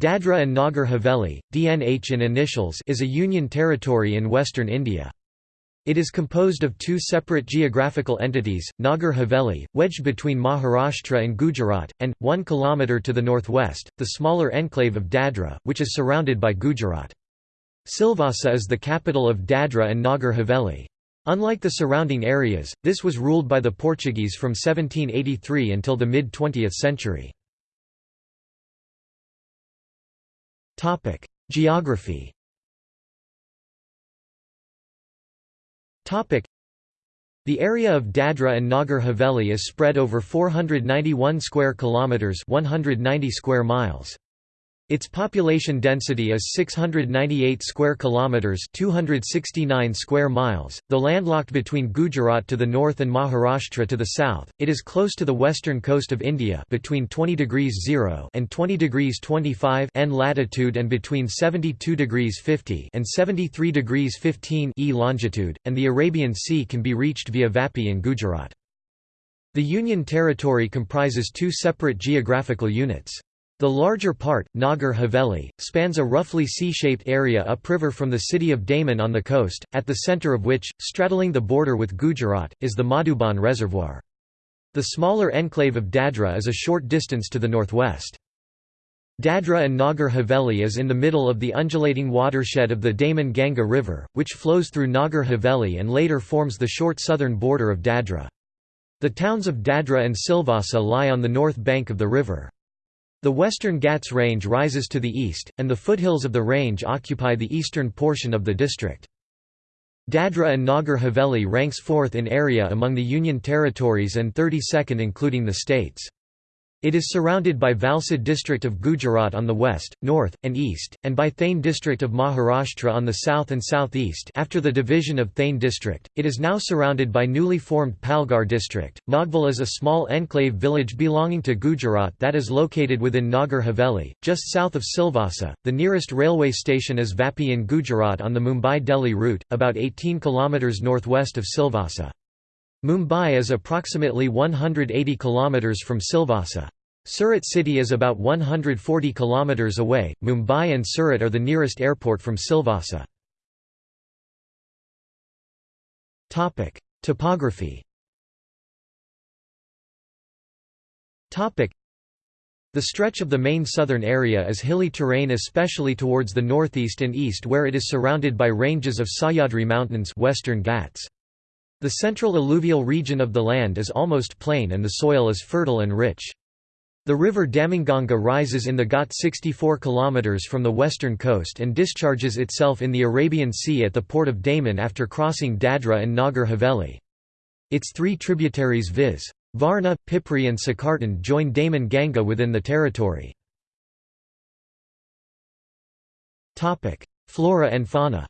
Dadra and Nagar Haveli, DNH in initials is a union territory in western India. It is composed of two separate geographical entities, Nagar Haveli, wedged between Maharashtra and Gujarat, and, 1 kilometre to the northwest, the smaller enclave of Dadra, which is surrounded by Gujarat. Silvassa is the capital of Dadra and Nagar Haveli. Unlike the surrounding areas, this was ruled by the Portuguese from 1783 until the mid-20th century. Topic: Geography. Topic: The area of Dadra and Nagar Haveli is spread over 491 square kilometers, 190 square miles. Its population density is 698 square kilometers, 269 square miles. Though landlocked between Gujarat to the north and Maharashtra to the south, it is close to the western coast of India, between 20 degrees 0 and 20 degrees 25 N latitude and between 72 degrees 50 and 73 degrees 15 E longitude, and the Arabian Sea can be reached via Vapi in Gujarat. The Union Territory comprises two separate geographical units. The larger part, Nagar Haveli, spans a roughly C-shaped area upriver from the city of Daman on the coast, at the centre of which, straddling the border with Gujarat, is the Madhuban Reservoir. The smaller enclave of Dadra is a short distance to the northwest. Dadra and Nagar Haveli is in the middle of the undulating watershed of the Daman Ganga River, which flows through Nagar Haveli and later forms the short southern border of Dadra. The towns of Dadra and Silvassa lie on the north bank of the river. The western Ghats range rises to the east, and the foothills of the range occupy the eastern portion of the district. Dadra and Nagar Haveli ranks fourth in area among the Union territories and 32nd including the states. It is surrounded by Valsad district of Gujarat on the west, north, and east, and by Thane district of Maharashtra on the south and southeast after the division of Thane district, it is now surrounded by newly formed Palghar district. Naghval is a small enclave village belonging to Gujarat that is located within Nagar Haveli, just south of Silvassa. The nearest railway station is Vapi in Gujarat on the Mumbai-Delhi route, about 18 km northwest of Silvassa. Mumbai is approximately 180 km from Silvassa. Surat city is about 140 km away. Mumbai and Surat are the nearest airport from Silvassa. Topic: Topography. Topic: The stretch of the main southern area is hilly terrain especially towards the northeast and east where it is surrounded by ranges of Sahyadri Mountains Western Ghats. The central alluvial region of the land is almost plain and the soil is fertile and rich. The river Damanganga rises in the Ghat 64 km from the western coast and discharges itself in the Arabian Sea at the port of Daman after crossing Dadra and Nagar Haveli. Its three tributaries viz. Varna, Pipri and Sakartan join Daman Ganga within the territory. Flora and fauna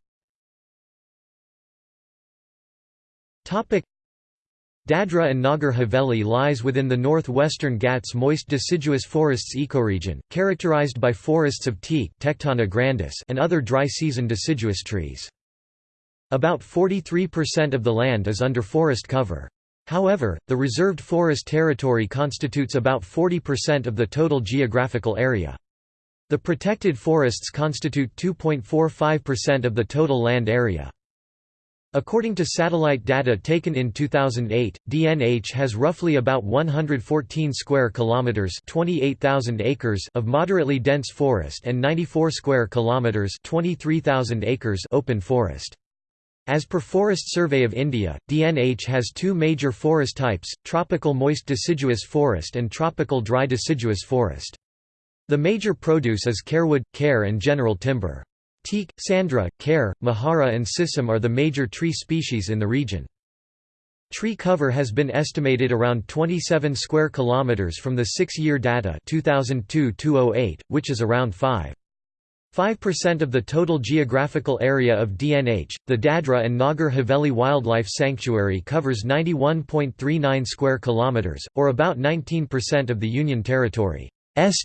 Dadra and Nagar Haveli lies within the northwestern Ghats moist deciduous forests ecoregion, characterized by forests of teak Tectona grandis and other dry-season deciduous trees. About 43% of the land is under forest cover. However, the reserved forest territory constitutes about 40% of the total geographical area. The protected forests constitute 2.45% of the total land area. According to satellite data taken in 2008, DNH has roughly about 114 square kilometers, 28,000 acres of moderately dense forest and 94 square kilometers, 23,000 acres open forest. As per Forest Survey of India, DNH has two major forest types, tropical moist deciduous forest and tropical dry deciduous forest. The major produce is carewood, care and general timber. Teak, Sandra, Care, Mahara and Sisam are the major tree species in the region. Tree cover has been estimated around 27 square kilometers from the 6-year data 2002-2008, which is around 5. 5% of the total geographical area of DNH, the Dadra and Nagar Haveli Wildlife Sanctuary covers 91.39 square kilometers, or about 19% of the Union Territory's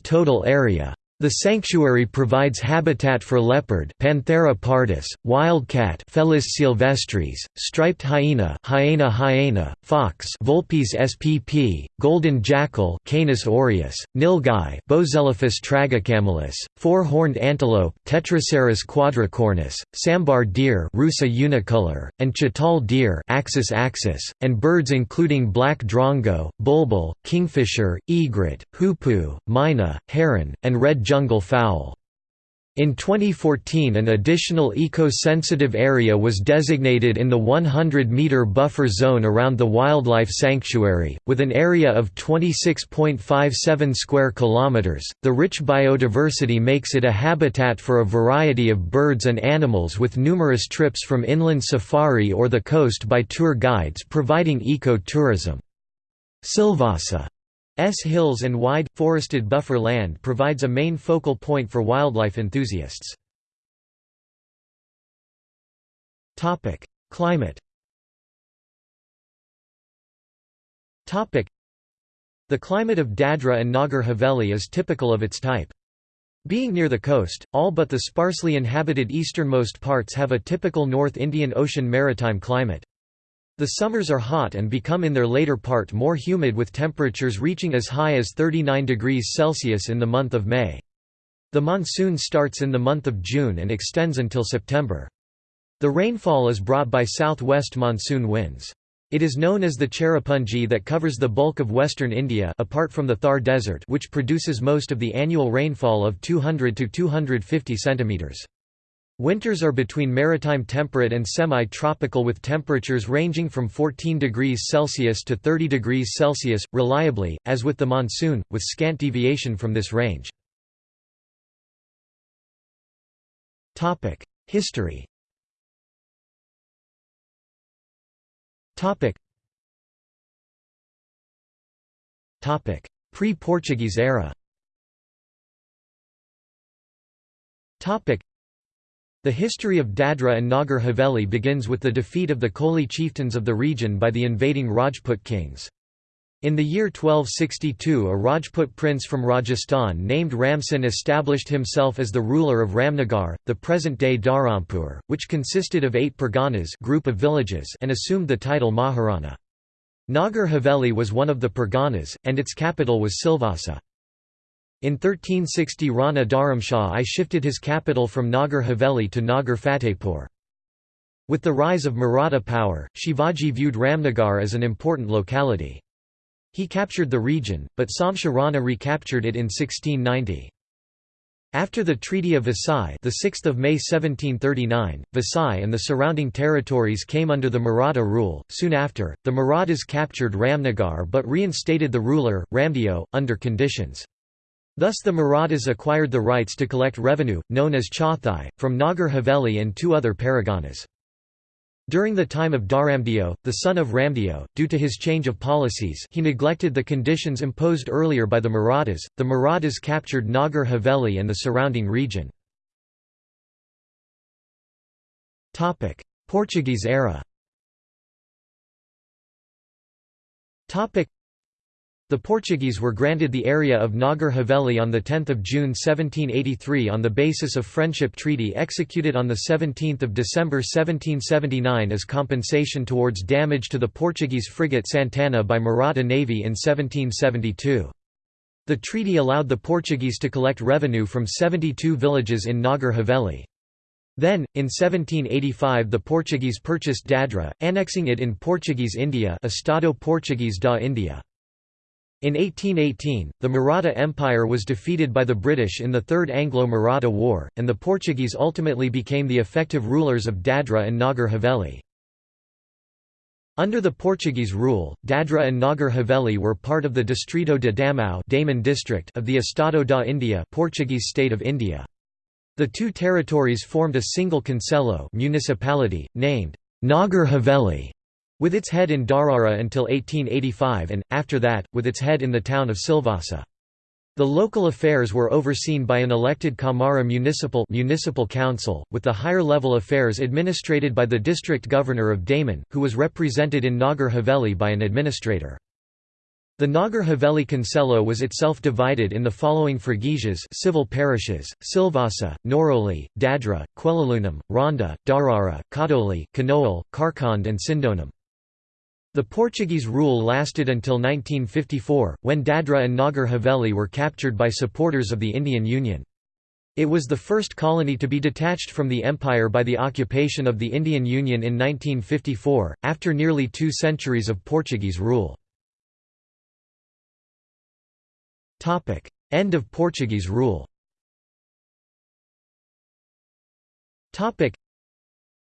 total area. The sanctuary provides habitat for leopard Panthera pardus, wildcat Felis sylvestris, striped hyena Hyaena hyaena, fox Vulpes spp, golden jackal Canis aureus, nilgai Boselaphus tragocamelus, four-horned antelope Tetracerus quadricornis, sambar deer Rusa unicolor, and chital deer Axis axis, and birds including black drongo, bulbul, kingfisher, egret, hoopoe, myna, heron, and red jungle fowl. In 2014 an additional eco-sensitive area was designated in the 100-metre buffer zone around the wildlife sanctuary, with an area of 26.57 square kilometres. The rich biodiversity makes it a habitat for a variety of birds and animals with numerous trips from inland safari or the coast by tour guides providing eco-tourism. Silvassa hills and wide, forested buffer land provides a main focal point for wildlife enthusiasts. Climate The climate of Dadra and Nagar Haveli is typical of its type. Being near the coast, all but the sparsely inhabited easternmost parts have a typical North Indian Ocean maritime climate. The summers are hot and become in their later part more humid with temperatures reaching as high as 39 degrees Celsius in the month of May. The monsoon starts in the month of June and extends until September. The rainfall is brought by southwest monsoon winds. It is known as the Cherrapunji that covers the bulk of western India apart from the Thar Desert which produces most of the annual rainfall of 200 to 250 centimeters. Winters are between maritime temperate and semi-tropical with temperatures ranging from 14 degrees Celsius to 30 degrees Celsius, reliably, as with the monsoon, with scant deviation from this range. History Pre-Portuguese era the history of Dadra and Nagar Haveli begins with the defeat of the Koli chieftains of the region by the invading Rajput kings. In the year 1262 a Rajput prince from Rajasthan named Ramsin established himself as the ruler of Ramnagar, the present-day Dharampur, which consisted of eight parganas group of villages and assumed the title Maharana. Nagar Haveli was one of the parganas, and its capital was Silvassa. In 1360 Rana Dharamshah I shifted his capital from Nagar Haveli to Nagar Fatehpur. With the rise of Maratha power, Shivaji viewed Ramnagar as an important locality. He captured the region, but Samsha Rana recaptured it in 1690. After the Treaty of Vasai, the 6th of May 1739, Vasai and the surrounding territories came under the Maratha rule. Soon after, the Marathas captured Ramnagar but reinstated the ruler, Ramdeo, under conditions. Thus the Marathas acquired the rights to collect revenue, known as Chauthai, from Nagar Haveli and two other paraganas. During the time of Dharamdeo, the son of Ramdeo, due to his change of policies he neglected the conditions imposed earlier by the Marathas, the Marathas captured Nagar Haveli and the surrounding region. Portuguese era the Portuguese were granted the area of Nagar Haveli on 10 June 1783 on the basis of Friendship Treaty executed on 17 December 1779 as compensation towards damage to the Portuguese frigate Santana by Maratha Navy in 1772. The treaty allowed the Portuguese to collect revenue from 72 villages in Nagar Haveli. Then, in 1785 the Portuguese purchased Dadra, annexing it in Portuguese India Estado Português da India. In 1818, the Maratha Empire was defeated by the British in the Third Anglo-Maratha War, and the Portuguese ultimately became the effective rulers of Dadra and Nagar Haveli. Under the Portuguese rule, Dadra and Nagar Haveli were part of the Distrito de Damau Daman district of the Estado da India Portuguese state of India. The two territories formed a single concelho municipality, named Nagar Haveli with its head in Darara until 1885 and, after that, with its head in the town of Silvassa. The local affairs were overseen by an elected Kamara municipal, municipal council, with the higher-level affairs administrated by the district governor of Daman, who was represented in Nagar Haveli by an administrator. The Nagar Haveli Concelho was itself divided in the following freguesias civil parishes, Silvassa, Noroli, Dadra, Quellalunam, Ronda, Darara, Kadoli, Kanoal, Karkand and Sindonam. The Portuguese rule lasted until 1954, when Dadra and Nagar Haveli were captured by supporters of the Indian Union. It was the first colony to be detached from the empire by the occupation of the Indian Union in 1954, after nearly two centuries of Portuguese rule. End of Portuguese rule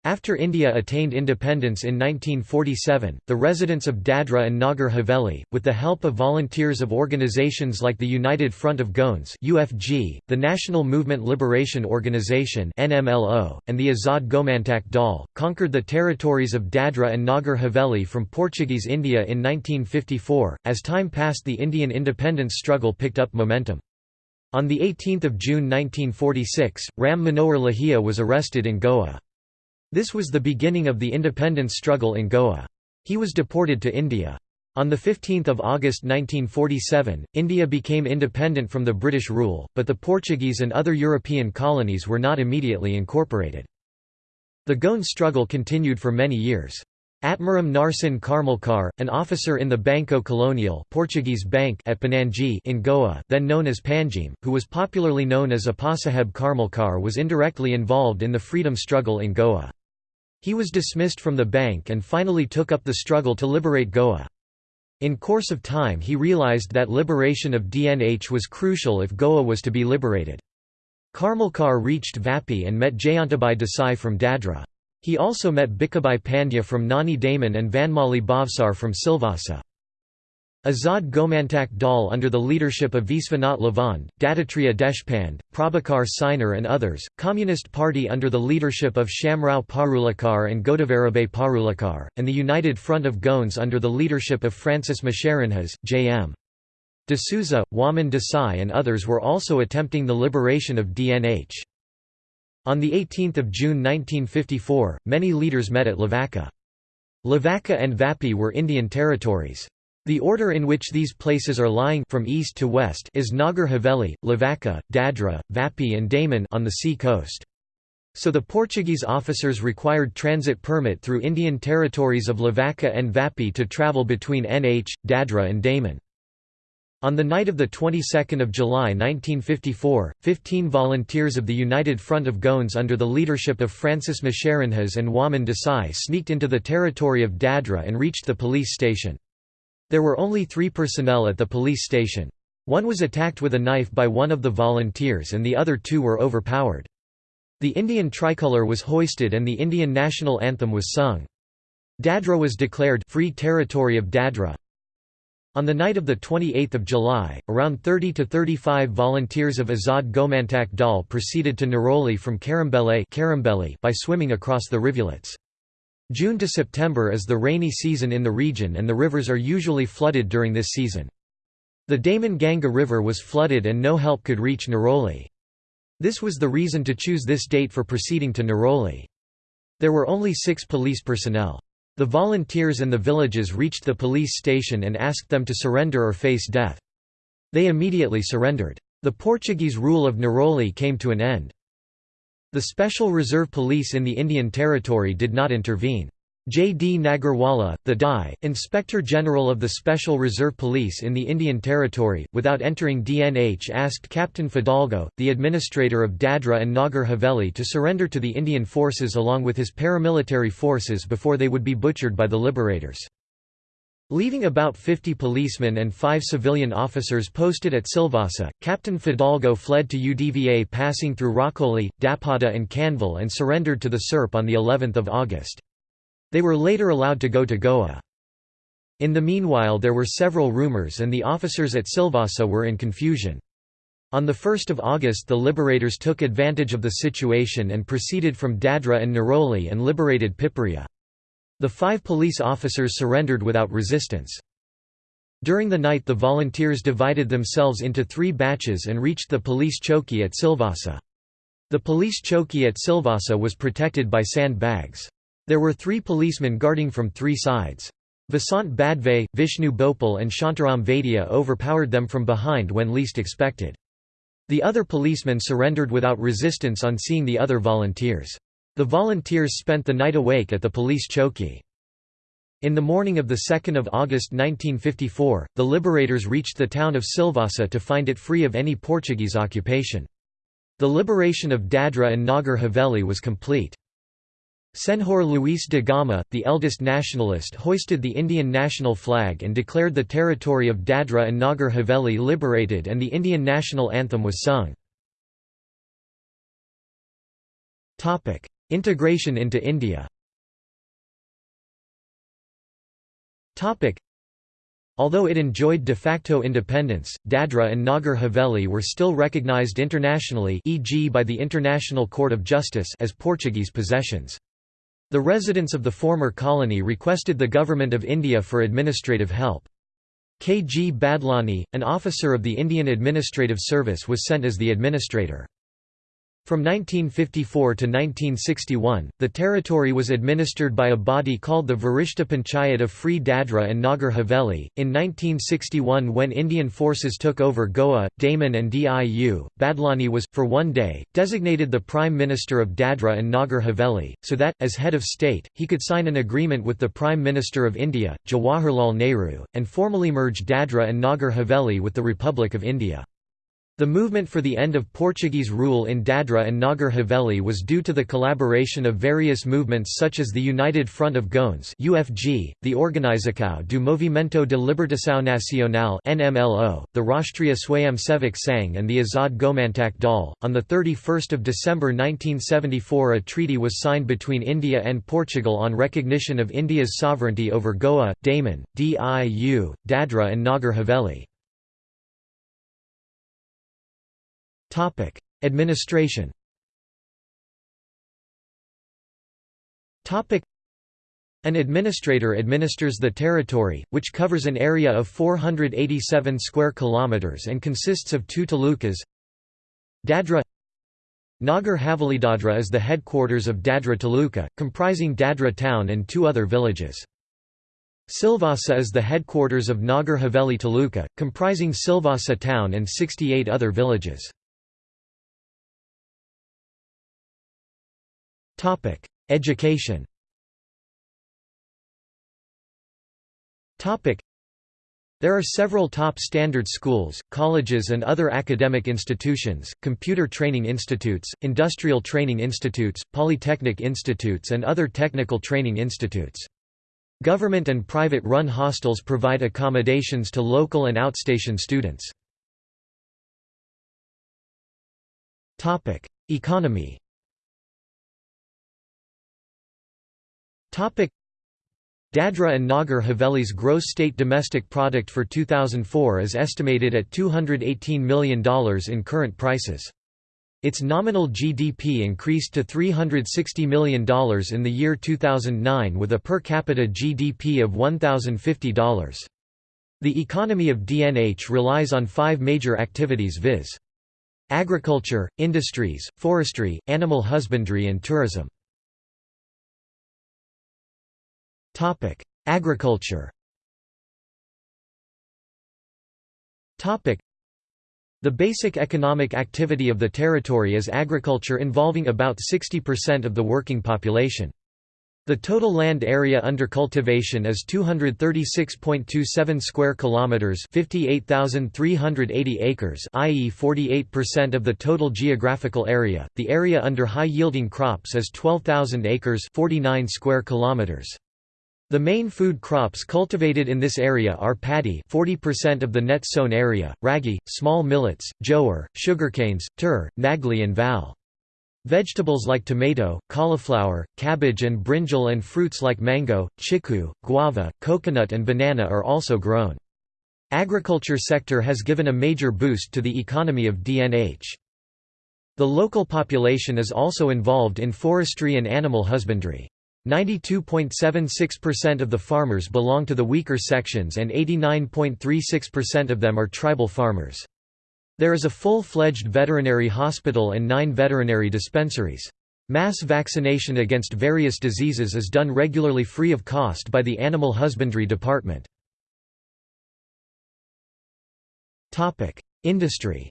after India attained independence in 1947, the residents of Dadra and Nagar Haveli, with the help of volunteers of organizations like the United Front of Goans (UFG), the National Movement Liberation Organization (NMLO), and the Azad Gomantak Dal, conquered the territories of Dadra and Nagar Haveli from Portuguese India in 1954. As time passed, the Indian independence struggle picked up momentum. On 18 June 1946, Ram Manohar Lohia was arrested in Goa. This was the beginning of the independence struggle in Goa. He was deported to India. On 15 August 1947, India became independent from the British rule, but the Portuguese and other European colonies were not immediately incorporated. The Goan struggle continued for many years. Atmaram Narsin Karmalkar, an officer in the Banco Colonial Portuguese Bank at Panaji in Goa then known as Panjim, who was popularly known as Apasaheb Karmalkar was indirectly involved in the freedom struggle in Goa. He was dismissed from the bank and finally took up the struggle to liberate Goa. In course of time he realized that liberation of DNH was crucial if Goa was to be liberated. Karmalkar reached Vapi and met Jayantabai Desai from Dadra. He also met Bikabai Pandya from Nani Daman and Vanmali Bhavsar from Silvassa. Azad Gomantak Dal under the leadership of Visvanath Lavand, Dattatreya Deshpande, Prabhakar Sainer and others, Communist Party under the leadership of Shamrao Parulekar and Godavarabay Parulekar, and the United Front of Goans under the leadership of Francis Mascarenhas, J.M. D'Souza, Waman Desai and others were also attempting the liberation of DNH. On 18 June 1954, many leaders met at Lavaka. Lavaka and Vapi were Indian territories. The order in which these places are lying from east to west is Nagar Haveli, Lavaka, Dadra, Vapi and Daman on the sea coast. So the Portuguese officers required transit permit through Indian territories of Lavaka and Vapi to travel between NH, Dadra and Daman. On the night of the 22nd of July 1954, 15 volunteers of the United Front of Goans under the leadership of Francis Mascarenhas and Waman Desai sneaked into the territory of Dadra and reached the police station. There were only three personnel at the police station. One was attacked with a knife by one of the volunteers and the other two were overpowered. The Indian tricolour was hoisted and the Indian national anthem was sung. Dadra was declared Free Territory of Dadra. On the night of 28 July, around 30 to 35 volunteers of Azad Gomantak Dal proceeded to Neroli from Karambele by swimming across the rivulets. June to September is the rainy season in the region and the rivers are usually flooded during this season. The Daman Ganga River was flooded and no help could reach Neroli. This was the reason to choose this date for proceeding to Neroli. There were only six police personnel. The volunteers and the villages reached the police station and asked them to surrender or face death. They immediately surrendered. The Portuguese rule of Neroli came to an end. The Special Reserve Police in the Indian Territory did not intervene. J. D. Nagarwala, the DI, Inspector General of the Special Reserve Police in the Indian Territory, without entering DNH asked Captain Fidalgo, the administrator of Dadra and Nagar Haveli to surrender to the Indian forces along with his paramilitary forces before they would be butchered by the liberators. Leaving about 50 policemen and five civilian officers posted at Silvassa, Captain Fidalgo fled to UDVA passing through Roccoli, Dapada and Canville and surrendered to the SERP on of August. They were later allowed to go to Goa. In the meanwhile there were several rumours and the officers at Silvassa were in confusion. On 1 August the liberators took advantage of the situation and proceeded from Dadra and Neroli and liberated Piparia. The five police officers surrendered without resistance. During the night the volunteers divided themselves into three batches and reached the police choki at Silvassa. The police choki at Silvassa was protected by sand bags. There were three policemen guarding from three sides. Vasant Badve, Vishnu Bhopal and Shantaram Vaidya overpowered them from behind when least expected. The other policemen surrendered without resistance on seeing the other volunteers. The volunteers spent the night awake at the police chowki. In the morning of 2 August 1954, the liberators reached the town of Silvassa to find it free of any Portuguese occupation. The liberation of Dadra and Nagar Haveli was complete. Senhor Luís de Gama, the eldest nationalist hoisted the Indian national flag and declared the territory of Dadra and Nagar Haveli liberated and the Indian national anthem was sung. Integration into India Although it enjoyed de facto independence, Dadra and Nagar Haveli were still recognized internationally e.g. by the International Court of Justice as Portuguese possessions. The residents of the former colony requested the Government of India for administrative help. K. G. Badlani, an officer of the Indian Administrative Service was sent as the administrator. From 1954 to 1961, the territory was administered by a body called the Varishta Panchayat of Free Dadra and Nagar Haveli. In 1961, when Indian forces took over Goa, Daman, and Diu, Badlani was, for one day, designated the Prime Minister of Dadra and Nagar Haveli, so that, as head of state, he could sign an agreement with the Prime Minister of India, Jawaharlal Nehru, and formally merge Dadra and Nagar Haveli with the Republic of India. The movement for the end of Portuguese rule in Dadra and Nagar Haveli was due to the collaboration of various movements such as the United Front of Goans (UFG), the Organização do Movimento de Libertação Nacional (NMLO), the Rashtriya Swayamsevak Sangh and the Azad Gomantak Dal. On the 31st of December 1974, a treaty was signed between India and Portugal on recognition of India's sovereignty over Goa, Daman, Diu, Dadra and Nagar Haveli. Topic: Administration. Topic: An administrator administers the territory, which covers an area of 487 square kilometers and consists of two talukas. Dadra Nagar Haveli Dadra is the headquarters of Dadra Taluka, comprising Dadra town and two other villages. Silvassa is the headquarters of Nagar Haveli Taluka, comprising Silvassa town and 68 other villages. Topic: Education. Topic: There are several top standard schools, colleges and other academic institutions, computer training institutes, industrial training institutes, polytechnic institutes and other technical training institutes. Government and private-run hostels provide accommodations to local and outstation students. Economy Dadra and Nagar Haveli's gross state domestic product for 2004 is estimated at $218 million in current prices. Its nominal GDP increased to $360 million in the year 2009 with a per capita GDP of $1,050. The economy of DNH relies on five major activities viz. Agriculture, industries, forestry, animal husbandry and tourism. Agriculture the basic economic activity of the territory is agriculture involving about 60% of the working population. The total land area under cultivation is 236.27 square kilometers, 58,380 acres, i.e. 48% of the total geographical area. The area under high-yielding crops is 12,000 acres, 49 square kilometers. The main food crops cultivated in this area are paddy 40% of the net sown area, ragi, small millets, jowar, sugarcanes, tur, nagli and val. Vegetables like tomato, cauliflower, cabbage and brinjal and fruits like mango, chiku, guava, coconut and banana are also grown. Agriculture sector has given a major boost to the economy of DNH. The local population is also involved in forestry and animal husbandry. 92.76% of the farmers belong to the weaker sections and 89.36% of them are tribal farmers. There is a full-fledged veterinary hospital and nine veterinary dispensaries. Mass vaccination against various diseases is done regularly free of cost by the Animal Husbandry Department. Industry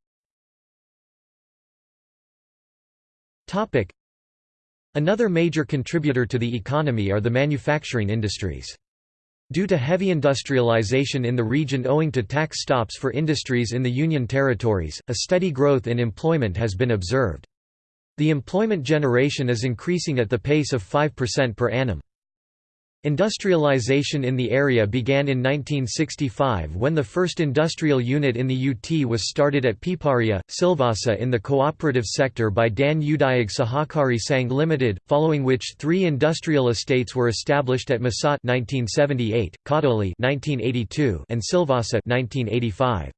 Another major contributor to the economy are the manufacturing industries. Due to heavy industrialization in the region owing to tax stops for industries in the Union territories, a steady growth in employment has been observed. The employment generation is increasing at the pace of 5% per annum. Industrialization in the area began in 1965 when the first industrial unit in the UT was started at Piparia, Silvassa in the cooperative sector by Dan Udyog Sahakari Sang Limited, following which three industrial estates were established at Masat 1978, Kadoli 1982, and Silvassa 1985.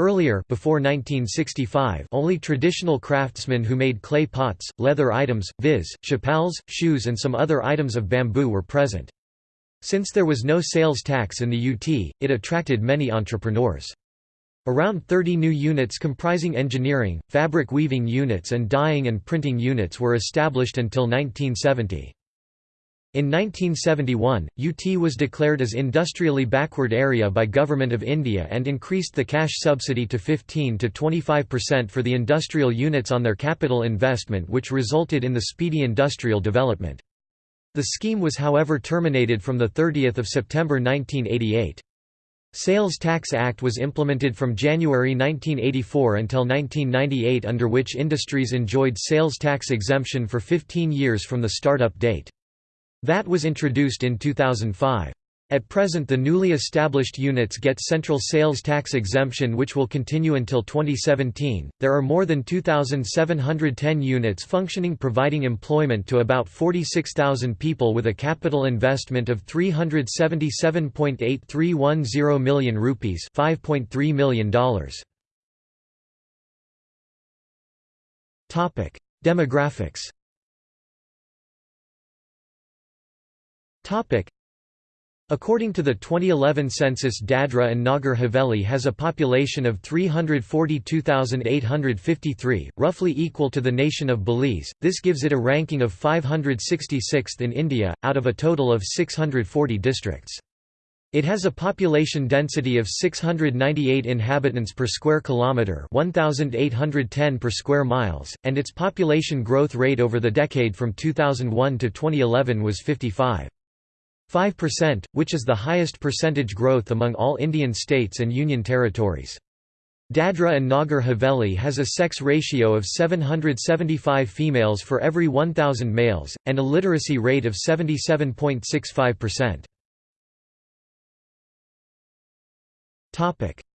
Earlier before 1965 only traditional craftsmen who made clay pots, leather items, viz., chapels, shoes and some other items of bamboo were present. Since there was no sales tax in the UT, it attracted many entrepreneurs. Around 30 new units comprising engineering, fabric weaving units and dyeing and printing units were established until 1970. In 1971, UT was declared as industrially backward area by Government of India and increased the cash subsidy to 15 to 25% for the industrial units on their capital investment which resulted in the speedy industrial development. The scheme was however terminated from 30 September 1988. Sales Tax Act was implemented from January 1984 until 1998 under which industries enjoyed sales tax exemption for 15 years from the start-up date. VAT was introduced in 2005. At present the newly established units get central sales tax exemption which will continue until 2017. There are more than 2710 units functioning providing employment to about 46,000 people with a capital investment of 377.8310 million rupees, 5.3 million dollars. Topic: Demographics According to the 2011 census Dadra and Nagar Haveli has a population of 342,853, roughly equal to the nation of Belize, this gives it a ranking of 566th in India, out of a total of 640 districts. It has a population density of 698 inhabitants per square kilometre 1,810 per square miles, and its population growth rate over the decade from 2001 to 2011 was 55. 5%, which is the highest percentage growth among all Indian states and union territories. Dadra and Nagar Haveli has a sex ratio of 775 females for every 1,000 males, and a literacy rate of 77.65%.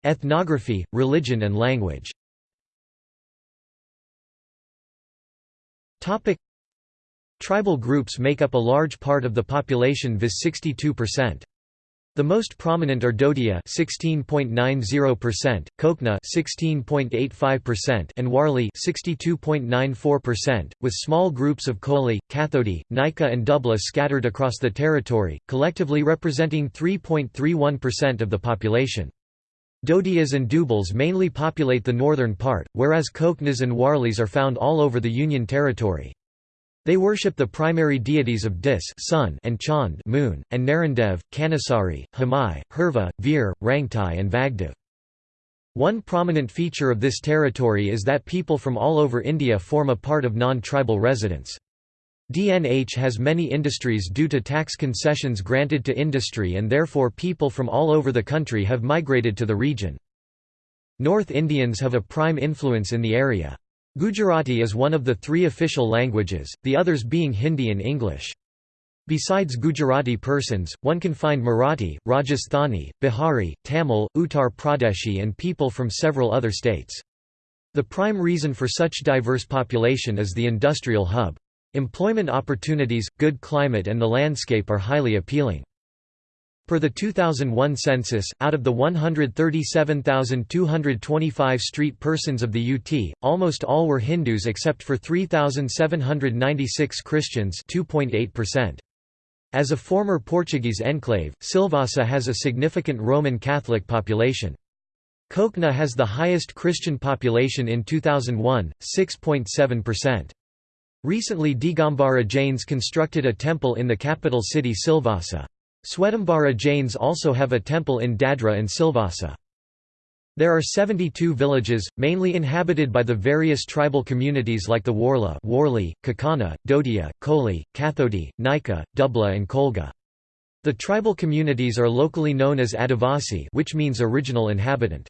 Ethnography, religion and language Tribal groups make up a large part of the population viz 62%. The most prominent are Dodia 16.90%, Kokna 16.85% and Warli 62.94%, with small groups of Koli, Kathodi, Nika and Dubla scattered across the territory, collectively representing 3.31% of the population. Dodias and Dubals mainly populate the northern part, whereas Koknas and Warlis are found all over the Union Territory. They worship the primary deities of Dis sun and Chand moon, and Narandev, Kanasari, Hamai, Herva, Veer, Rangtai and Vagdev. One prominent feature of this territory is that people from all over India form a part of non-tribal residents. DNH has many industries due to tax concessions granted to industry and therefore people from all over the country have migrated to the region. North Indians have a prime influence in the area. Gujarati is one of the three official languages, the others being Hindi and English. Besides Gujarati persons, one can find Marathi, Rajasthani, Bihari, Tamil, Uttar Pradeshi and people from several other states. The prime reason for such diverse population is the industrial hub. Employment opportunities, good climate and the landscape are highly appealing. Per the 2001 census, out of the 137,225 street persons of the UT, almost all were Hindus except for 3,796 Christians 2.8%. As a former Portuguese enclave, Silvassa has a significant Roman Catholic population. Kokna has the highest Christian population in 2001, 6.7%. Recently Digambara Jains constructed a temple in the capital city Silvassa. Swetambara Jains also have a temple in Dadra and Silvassa. There are 72 villages, mainly inhabited by the various tribal communities like the Warla Warli, Kakana, Dodia, Koli, Kathodi, Nika, Dubla and Kolga. The tribal communities are locally known as Adivasi which means original inhabitant.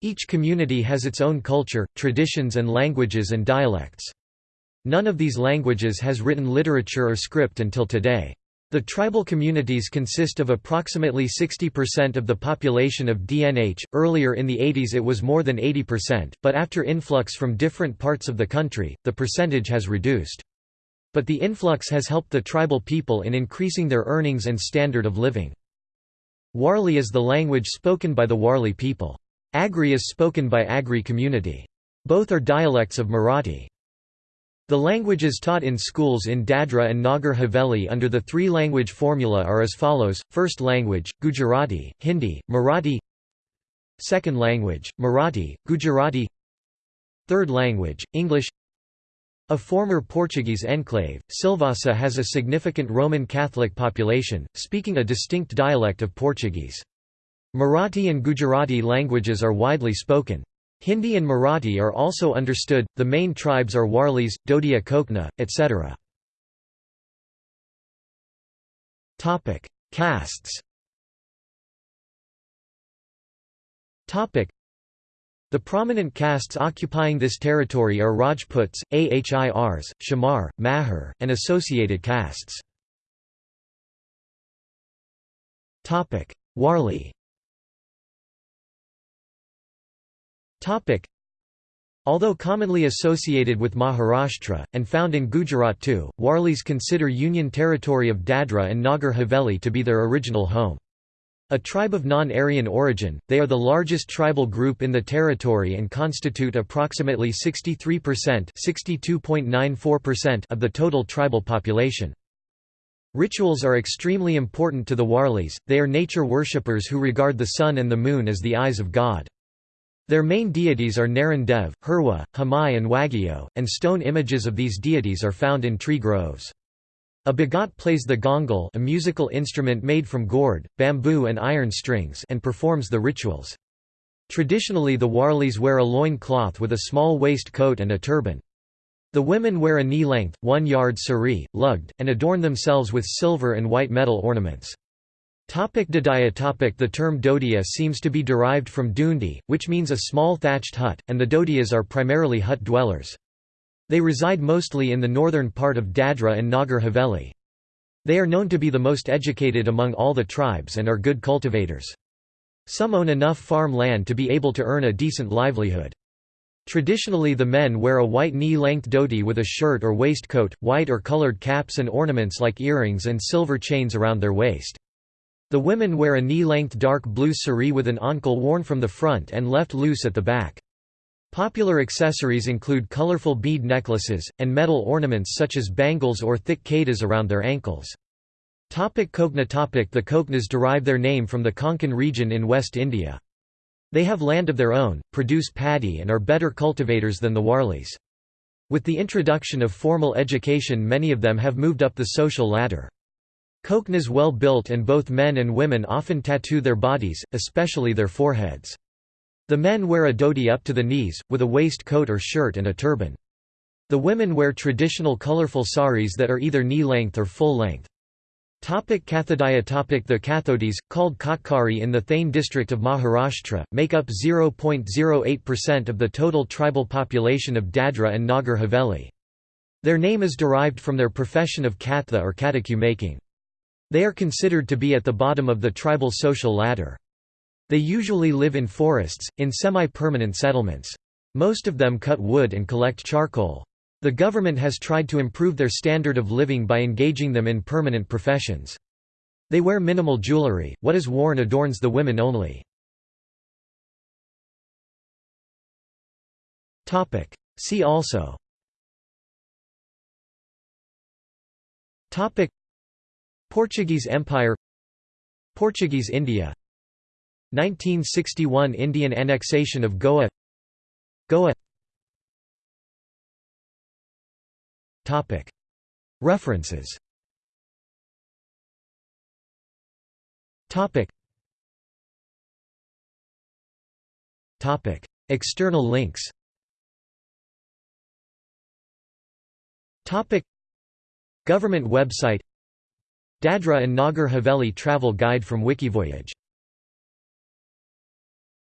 Each community has its own culture, traditions and languages and dialects. None of these languages has written literature or script until today. The tribal communities consist of approximately 60% of the population of DNH. Earlier in the 80s it was more than 80%, but after influx from different parts of the country, the percentage has reduced. But the influx has helped the tribal people in increasing their earnings and standard of living. Warli is the language spoken by the Warli people. Agri is spoken by Agri community. Both are dialects of Marathi. The languages taught in schools in Dadra and Nagar Haveli under the three-language formula are as follows, first language, Gujarati, Hindi, Marathi Second language, Marathi, Gujarati Third language, English a former Portuguese enclave, Silvassa has a significant Roman Catholic population, speaking a distinct dialect of Portuguese. Marathi and Gujarati languages are widely spoken. Hindi and Marathi are also understood, the main tribes are Warlis, Dodia Kokna, etc. Castes the prominent castes occupying this territory are Rajputs, Ahirs, Shamar, Mahar, and associated castes. Warli Although commonly associated with Maharashtra, and found in Gujarat too, Warlis consider Union territory of Dadra and Nagar Haveli to be their original home. A tribe of non-Aryan origin, they are the largest tribal group in the territory and constitute approximately 63% of the total tribal population. Rituals are extremely important to the Warlis, they are nature worshippers who regard the sun and the moon as the eyes of God. Their main deities are Naran Dev, Hirwa, Hamai and Wagyo, and stone images of these deities are found in tree groves. A bagat plays the gongal a musical instrument made from gourd, bamboo and iron strings and performs the rituals. Traditionally the Warlis wear a loin cloth with a small waist coat and a turban. The women wear a knee-length, one-yard sari, lugged, and adorn themselves with silver and white metal ornaments. Topic topic The term Dodia seems to be derived from Dundi, which means a small thatched hut, and the Dodias are primarily hut dwellers. They reside mostly in the northern part of Dadra and Nagar Haveli. They are known to be the most educated among all the tribes and are good cultivators. Some own enough farm land to be able to earn a decent livelihood. Traditionally the men wear a white knee-length dhoti with a shirt or waistcoat, white or colored caps and ornaments like earrings and silver chains around their waist. The women wear a knee-length dark blue sari with an ankle worn from the front and left loose at the back. Popular accessories include colorful bead necklaces, and metal ornaments such as bangles or thick kedas around their ankles. Topic Kokna topic The Koknas derive their name from the Konkan region in West India. They have land of their own, produce paddy and are better cultivators than the Warlis. With the introduction of formal education many of them have moved up the social ladder. Koknas well built and both men and women often tattoo their bodies, especially their foreheads. The men wear a dhoti up to the knees, with a waistcoat or shirt and a turban. The women wear traditional colorful saris that are either knee-length or full-length. Topic Kathodaya topic The Kathodis, called Katkari in the Thane district of Maharashtra, make up 0.08% of the total tribal population of Dadra and Nagar Haveli. Their name is derived from their profession of katha or kataku making. They are considered to be at the bottom of the tribal social ladder. They usually live in forests, in semi-permanent settlements. Most of them cut wood and collect charcoal. The government has tried to improve their standard of living by engaging them in permanent professions. They wear minimal jewelry, what is worn adorns the women only. See also Portuguese Empire Portuguese India 1961 Indian annexation of Goa Goa References External links Government website Dadra and Nagar Haveli travel guide from Wikivoyage